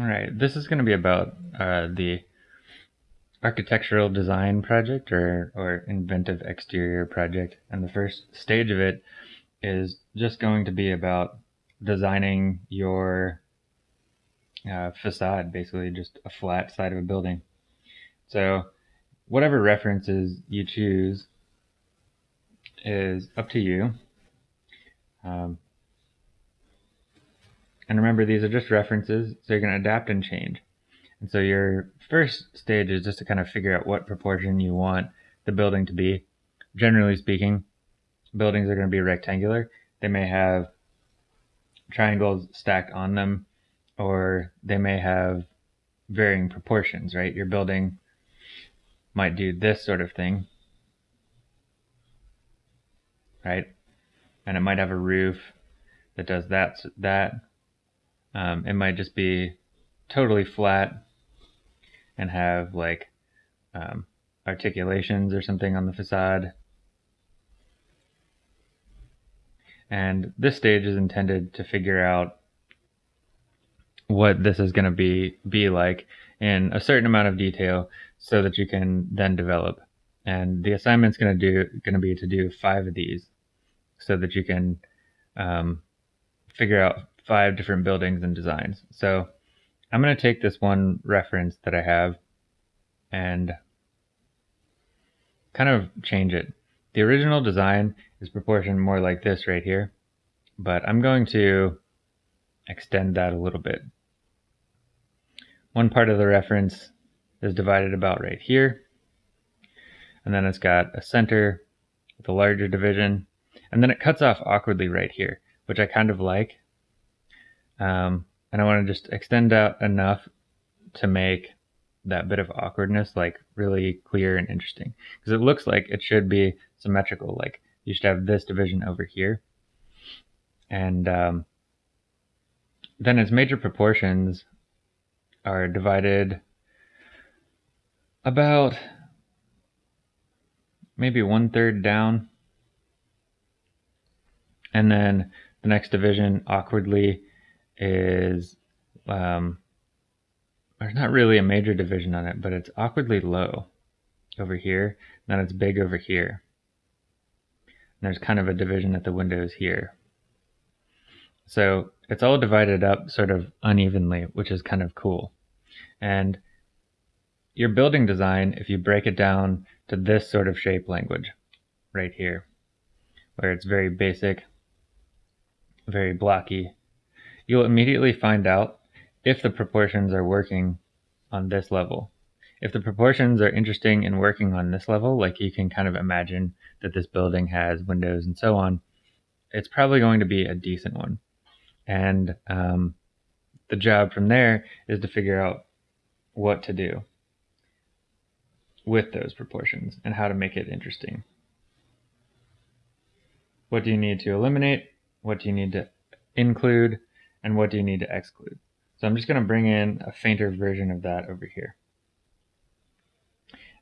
All right, this is going to be about uh, the architectural design project or, or inventive exterior project. And the first stage of it is just going to be about designing your uh, facade, basically just a flat side of a building. So whatever references you choose is up to you. Um, and remember, these are just references, so you're going to adapt and change. And so your first stage is just to kind of figure out what proportion you want the building to be. Generally speaking, buildings are going to be rectangular. They may have triangles stacked on them, or they may have varying proportions, right? Your building might do this sort of thing, right? And it might have a roof that does that, that um, it might just be totally flat and have like um, articulations or something on the facade. And this stage is intended to figure out what this is going to be be like in a certain amount of detail so that you can then develop. And the assignment's going to do going to be to do five of these so that you can um, figure out five different buildings and designs. So I'm going to take this one reference that I have and kind of change it. The original design is proportioned more like this right here, but I'm going to extend that a little bit. One part of the reference is divided about right here, and then it's got a center with a larger division, and then it cuts off awkwardly right here, which I kind of like um, and I want to just extend out enough to make that bit of awkwardness like really clear and interesting. Because it looks like it should be symmetrical like you should have this division over here. And um, then its major proportions are divided about maybe one third down. And then the next division awkwardly is um, there's not really a major division on it, but it's awkwardly low over here. Then it's big over here. And there's kind of a division at the windows here. So it's all divided up sort of unevenly, which is kind of cool. And your building design, if you break it down to this sort of shape language right here, where it's very basic, very blocky, you'll immediately find out if the proportions are working on this level. If the proportions are interesting and working on this level, like you can kind of imagine that this building has windows and so on, it's probably going to be a decent one. And um, the job from there is to figure out what to do with those proportions and how to make it interesting. What do you need to eliminate? What do you need to include? And what do you need to exclude. So I'm just going to bring in a fainter version of that over here.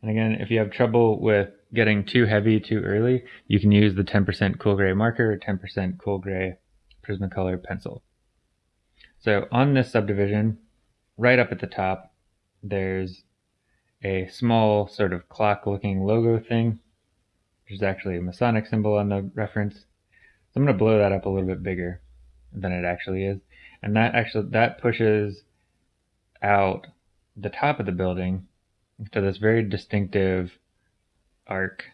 And again, if you have trouble with getting too heavy too early, you can use the 10% cool gray marker or 10% cool gray Prismacolor pencil. So on this subdivision, right up at the top, there's a small sort of clock looking logo thing, which is actually a Masonic symbol on the reference. So I'm going to blow that up a little bit bigger than it actually is and that actually that pushes out the top of the building to this very distinctive arc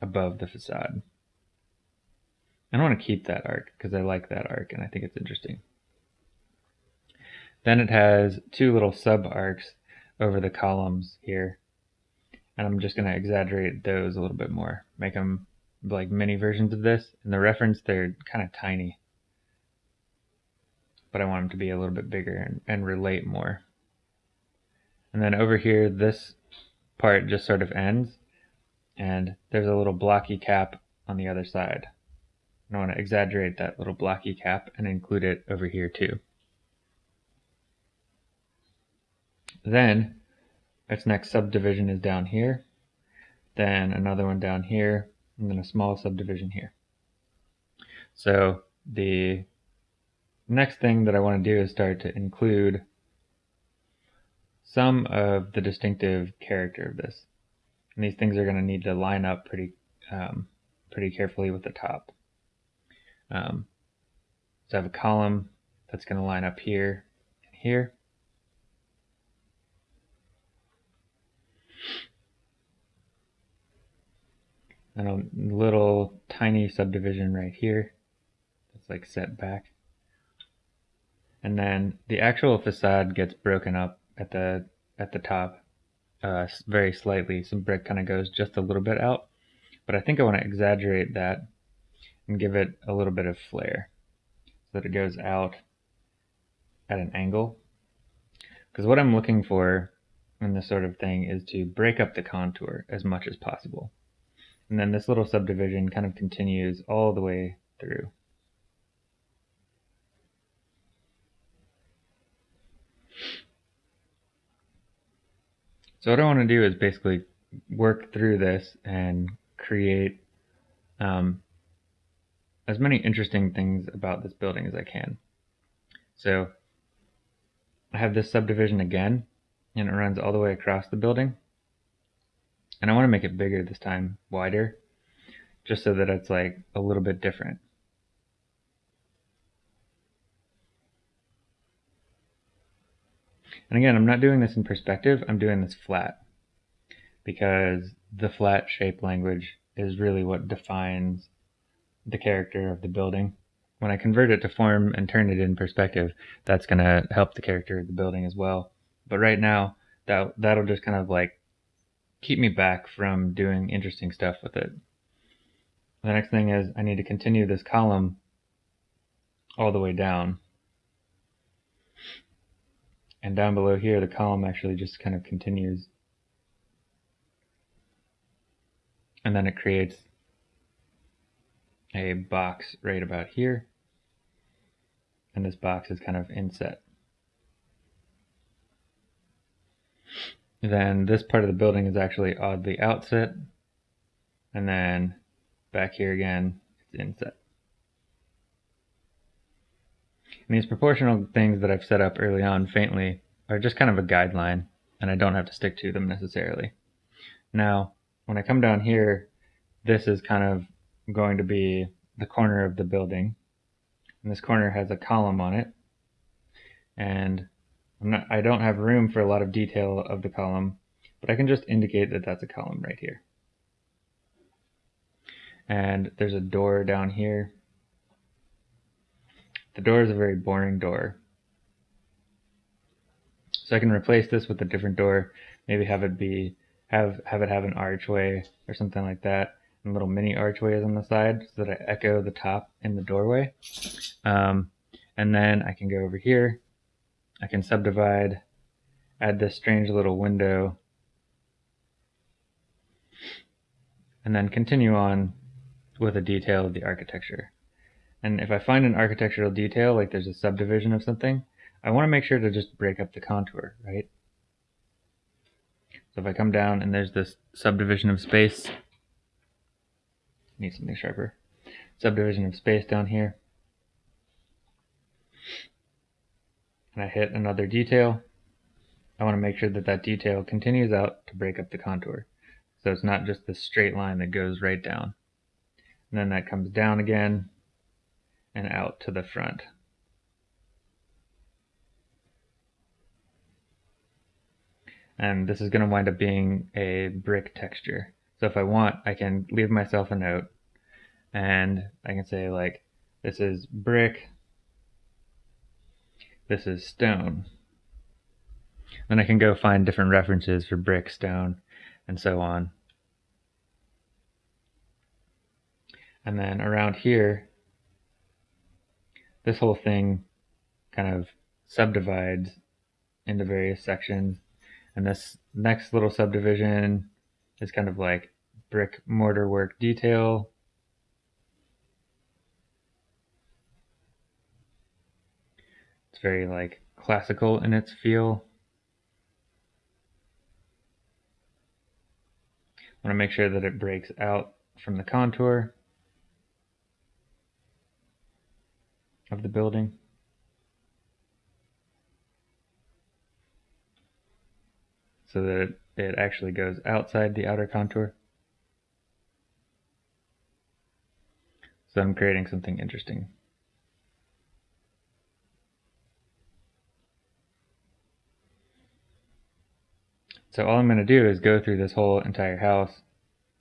above the facade. I don't want to keep that arc because I like that arc and I think it's interesting. Then it has two little sub arcs over the columns here. And I'm just going to exaggerate those a little bit more, make them like mini versions of this. In the reference, they're kind of tiny but I want them to be a little bit bigger and, and relate more. And then over here, this part just sort of ends, and there's a little blocky cap on the other side. And I want to exaggerate that little blocky cap and include it over here too. Then, its next subdivision is down here, then another one down here, and then a small subdivision here. So the Next thing that I want to do is start to include some of the distinctive character of this. And these things are going to need to line up pretty um, pretty carefully with the top. Um, so I have a column that's going to line up here and here. And a little tiny subdivision right here that's like set back. And then the actual facade gets broken up at the at the top uh, very slightly. Some brick kind of goes just a little bit out. But I think I want to exaggerate that and give it a little bit of flare so that it goes out at an angle. Because what I'm looking for in this sort of thing is to break up the contour as much as possible. And then this little subdivision kind of continues all the way through. So what I want to do is basically work through this and create um, as many interesting things about this building as I can. So I have this subdivision again, and it runs all the way across the building. And I want to make it bigger this time, wider, just so that it's like a little bit different. And again, I'm not doing this in perspective, I'm doing this flat because the flat shape language is really what defines the character of the building. When I convert it to form and turn it in perspective, that's going to help the character of the building as well. But right now, that that'll just kind of like keep me back from doing interesting stuff with it. The next thing is I need to continue this column all the way down. And down below here, the column actually just kind of continues. And then it creates a box right about here. And this box is kind of inset. Then this part of the building is actually oddly outset. And then back here again, it's inset. And these proportional things that I've set up early on faintly are just kind of a guideline, and I don't have to stick to them necessarily. Now, when I come down here, this is kind of going to be the corner of the building. And this corner has a column on it. And not, I don't have room for a lot of detail of the column, but I can just indicate that that's a column right here. And there's a door down here. The door is a very boring door. So I can replace this with a different door, maybe have it be have have it have an archway or something like that and little mini archways on the side so that I echo the top in the doorway. Um, and then I can go over here. I can subdivide, add this strange little window, and then continue on with a detail of the architecture. And if I find an architectural detail, like there's a subdivision of something, I want to make sure to just break up the contour, right? So if I come down and there's this subdivision of space, need something sharper, subdivision of space down here, and I hit another detail, I want to make sure that that detail continues out to break up the contour. So it's not just this straight line that goes right down. And then that comes down again and out to the front. And this is going to wind up being a brick texture. So if I want, I can leave myself a note and I can say like, this is brick, this is stone. Then I can go find different references for brick, stone, and so on. And then around here, this whole thing kind of subdivides into various sections. And this next little subdivision is kind of like brick mortar work detail. It's very like classical in its feel. I want to make sure that it breaks out from the contour. of the building. So that it actually goes outside the outer contour. So I'm creating something interesting. So all I'm going to do is go through this whole entire house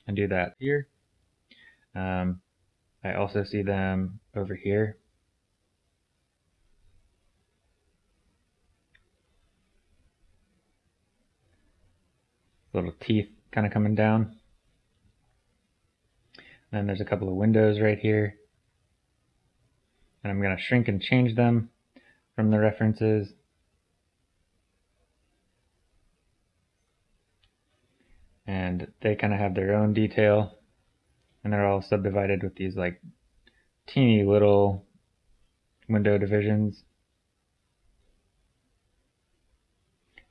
and do that here. Um, I also see them over here Little teeth kind of coming down. And there's a couple of windows right here. And I'm going to shrink and change them from the references. And they kind of have their own detail. And they're all subdivided with these like teeny little window divisions.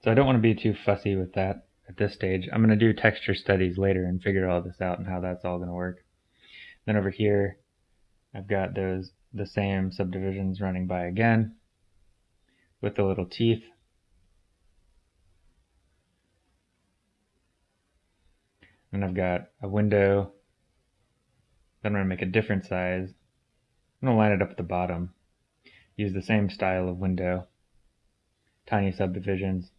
So I don't want to be too fussy with that at this stage. I'm going to do texture studies later and figure all this out and how that's all going to work. Then over here, I've got those the same subdivisions running by again with the little teeth. And I've got a window that I'm going to make a different size. I'm going to line it up at the bottom. Use the same style of window. Tiny subdivisions.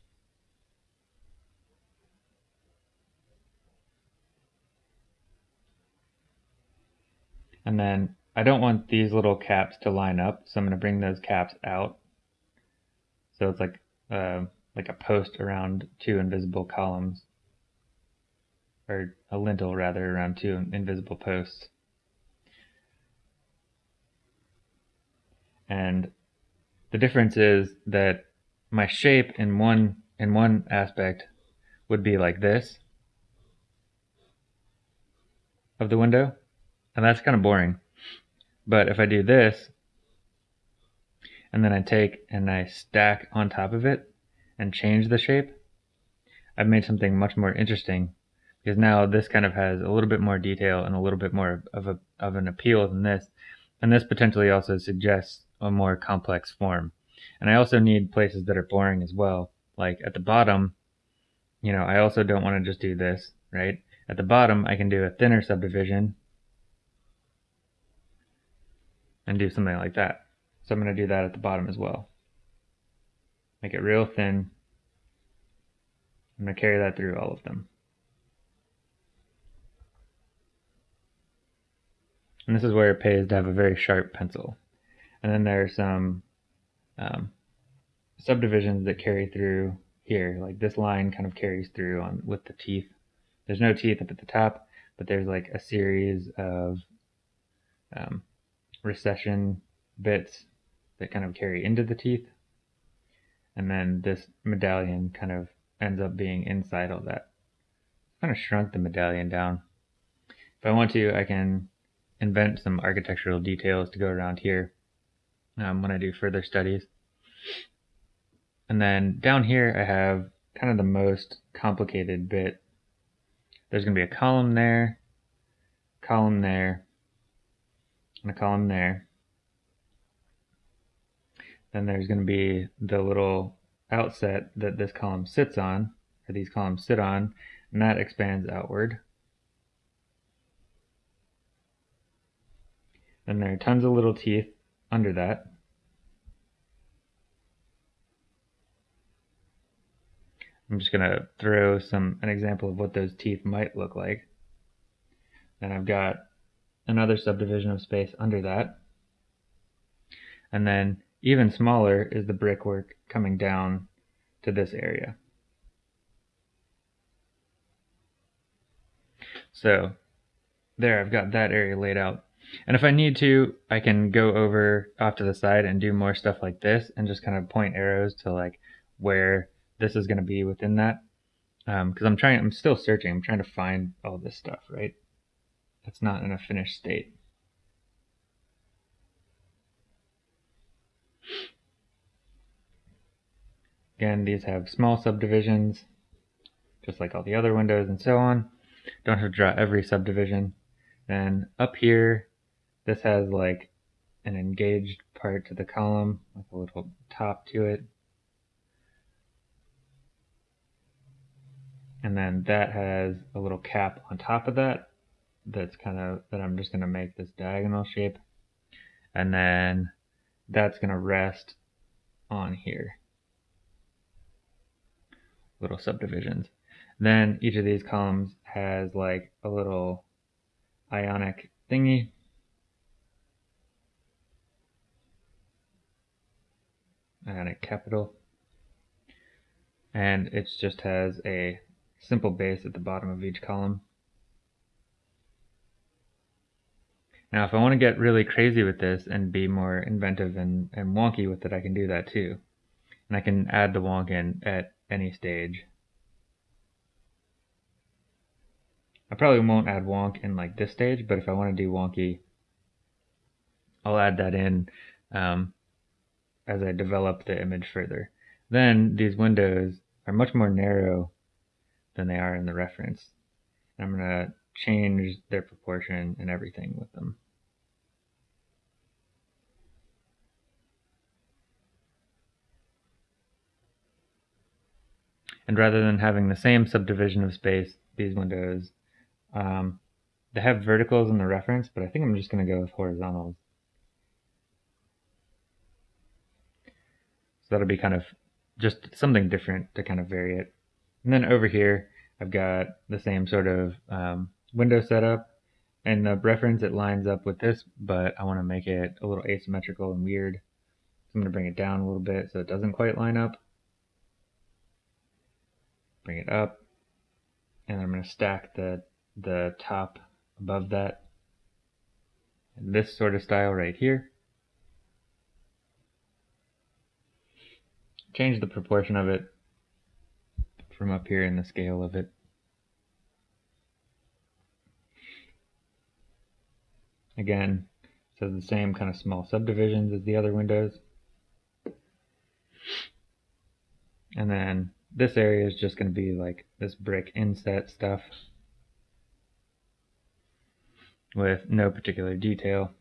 And then I don't want these little caps to line up, so I'm going to bring those caps out. So it's like uh, like a post around two invisible columns, or a lintel rather around two invisible posts. And the difference is that my shape in one in one aspect would be like this of the window and that's kind of boring. But if I do this, and then I take and I stack on top of it and change the shape, I've made something much more interesting because now this kind of has a little bit more detail and a little bit more of a of an appeal than this. And this potentially also suggests a more complex form. And I also need places that are boring as well. Like at the bottom, you know, I also don't want to just do this, right? At the bottom, I can do a thinner subdivision and do something like that. So I'm going to do that at the bottom as well. Make it real thin. I'm going to carry that through all of them. And this is where it pays to have a very sharp pencil. And then there are some um, subdivisions that carry through here. Like this line kind of carries through on with the teeth. There's no teeth up at the top, but there's like a series of um, recession bits that kind of carry into the teeth. And then this medallion kind of ends up being inside all that. Kind of shrunk the medallion down. If I want to, I can invent some architectural details to go around here um, when I do further studies. And then down here I have kind of the most complicated bit. There's going to be a column there, column there, a column there. Then there's going to be the little outset that this column sits on, or these columns sit on, and that expands outward. Then there are tons of little teeth under that. I'm just going to throw some an example of what those teeth might look like. Then I've got another subdivision of space under that. And then even smaller is the brickwork coming down to this area. So there, I've got that area laid out. And if I need to, I can go over off to the side and do more stuff like this and just kind of point arrows to like where this is going to be within that. Because um, I'm trying, I'm still searching. I'm trying to find all this stuff, right? It's not in a finished state. Again, these have small subdivisions, just like all the other windows and so on. Don't have to draw every subdivision. Then up here, this has like an engaged part to the column, with a little top to it. And then that has a little cap on top of that that's kind of, that I'm just going to make this diagonal shape. And then that's going to rest on here. Little subdivisions. Then each of these columns has like a little ionic thingy. Ionic capital. And it just has a simple base at the bottom of each column. Now if I want to get really crazy with this and be more inventive and, and wonky with it, I can do that too. And I can add the wonk in at any stage. I probably won't add wonk in like this stage, but if I want to do wonky, I'll add that in um, as I develop the image further. Then these windows are much more narrow than they are in the reference. I'm going to change their proportion and everything with them. And rather than having the same subdivision of space, these windows um, they have verticals in the reference, but I think I'm just going to go with horizontals. So that'll be kind of just something different to kind of vary it. And then over here, I've got the same sort of um, window setup. And the reference, it lines up with this, but I want to make it a little asymmetrical and weird. So I'm going to bring it down a little bit so it doesn't quite line up. Bring it up. And I'm going to stack the the top above that. and this sort of style right here. Change the proportion of it from up here in the scale of it. Again, so the same kind of small subdivisions as the other windows. And then this area is just going to be like this brick inset stuff with no particular detail.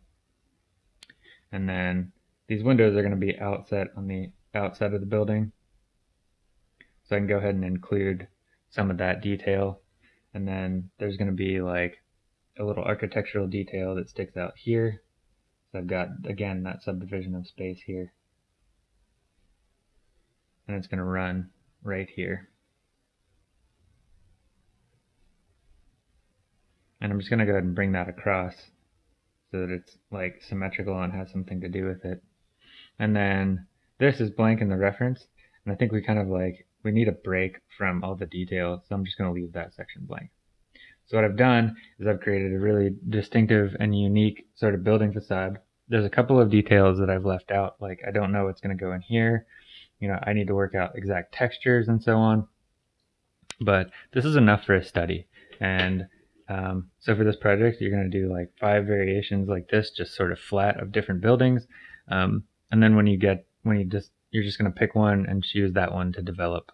And then these windows are going to be outset on the outside of the building. So I can go ahead and include some of that detail. And then there's going to be like a little architectural detail that sticks out here. So I've got, again, that subdivision of space here. And it's going to run right here. And I'm just going to go ahead and bring that across so that it's like symmetrical and has something to do with it. And then this is blank in the reference. And I think we kind of like, we need a break from all the detail. So I'm just going to leave that section blank. So what I've done is I've created a really distinctive and unique sort of building facade. There's a couple of details that I've left out. Like I don't know what's going to go in here. You know, I need to work out exact textures and so on. But this is enough for a study. And um, so for this project, you're going to do like five variations like this, just sort of flat of different buildings. Um, and then when you get, when you just, you're just going to pick one and choose that one to develop.